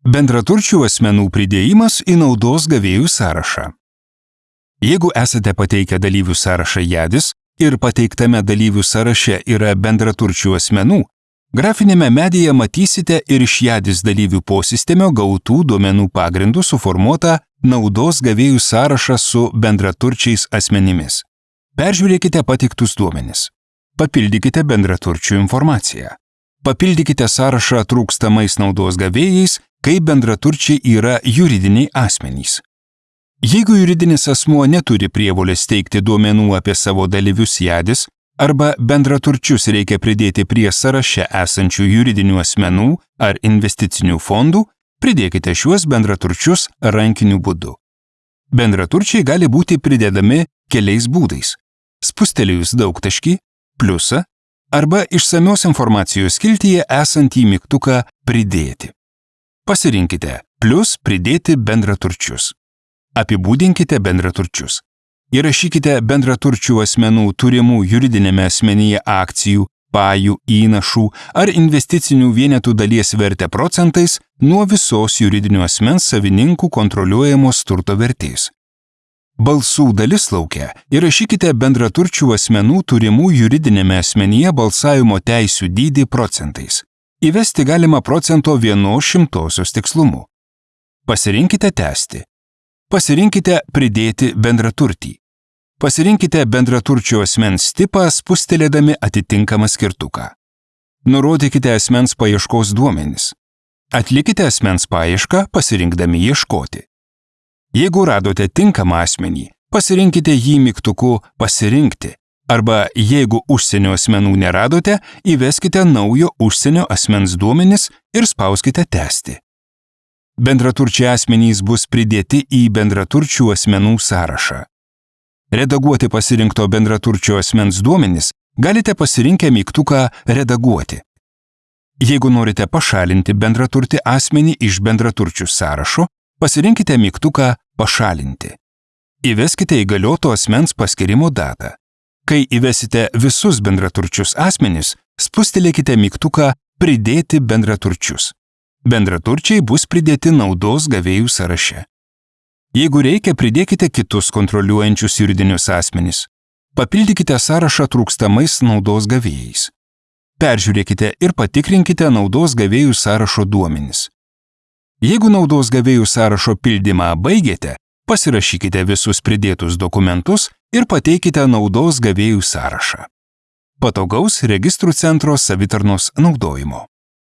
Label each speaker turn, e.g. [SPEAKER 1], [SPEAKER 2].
[SPEAKER 1] Bendraturčių asmenų pridėjimas į naudos gavėjų sąrašą. Jeigu esate pateikę dalyvių sąrašą JADIS ir pateiktame dalyvių sąraše yra bendraturčių asmenų, grafinėme medyje matysite ir iš JADIS dalyvių posistemio gautų duomenų pagrindų suformuotą naudos gavėjų sąrašą su bendraturčiais asmenimis. Peržiūrėkite pateiktus duomenis. Papildykite bendraturčių informaciją. Papildykite sąrašą trūkstamais naudos gavėjais, kai bendraturčiai yra juridiniai asmenys. Jeigu juridinis asmuo neturi prievolės teikti duomenų apie savo dalyvius jadis, arba bendraturčius reikia pridėti prie sąraše esančių juridinių asmenų ar investicinių fondų, pridėkite šiuos bendraturčius rankiniu būdu. Bendraturčiai gali būti pridedami keliais būdais. Spustelėjus daugtaškį, pliusą arba išsamios informacijos skiltyje esantį mygtuką pridėti. Pasirinkite plus pridėti bendraturčius. Apibūdinkite bendraturčius. Įrašykite bendraturčių asmenų turimų juridinėme asmenyje akcijų, pajų, įnašų ar investicinių vienetų dalies vertę procentais nuo visos juridinio asmens savininkų kontroliuojamos turto vertės. Balsų dalis laukia įrašykite bendraturčių asmenų turimų juridinėme asmenyje balsavimo teisių dydį procentais. Įvesti galima procento vienos šimtosios tikslumu. Pasirinkite tęsti. Pasirinkite pridėti bendraturtį. Pasirinkite bendraturčio asmens tipą spustelėdami atitinkamą skirtuką. Nurodykite asmens paieškos duomenis. Atlikite asmens paiešką pasirinkdami ieškoti. Jeigu radote tinkamą asmenį, pasirinkite jį mygtuku pasirinkti. Arba jeigu užsienio asmenų neradote, įveskite naujo užsienio asmens duomenis ir spauskite tęsti. Bendraturčiai asmenys bus pridėti į bendraturčių asmenų sąrašą. Redaguoti pasirinkto bendraturčio asmens duomenis galite pasirinkę mygtuką Redaguoti. Jeigu norite pašalinti bendraturtį asmenį iš bendraturčių sąrašo, pasirinkite mygtuką Pašalinti. Įveskite įgalioto asmens paskirimo datą. Kai įvesite visus bendraturčius asmenis, spustelėkite mygtuką Pridėti bendraturčius. Bendraturčiai bus pridėti naudos gavėjų sąraše. Jeigu reikia, pridėkite kitus kontroliuojančius juridinius asmenis. Papildykite sąrašą trūkstamais naudos gavėjais. Peržiūrėkite ir patikrinkite naudos gavėjų sąrašo duomenis. Jeigu naudos gavėjų sąrašo pildymą baigėte, pasirašykite visus pridėtus dokumentus ir pateikite naudos gavėjų sąrašą. Patogaus registrų centro savitarnos naudojimo.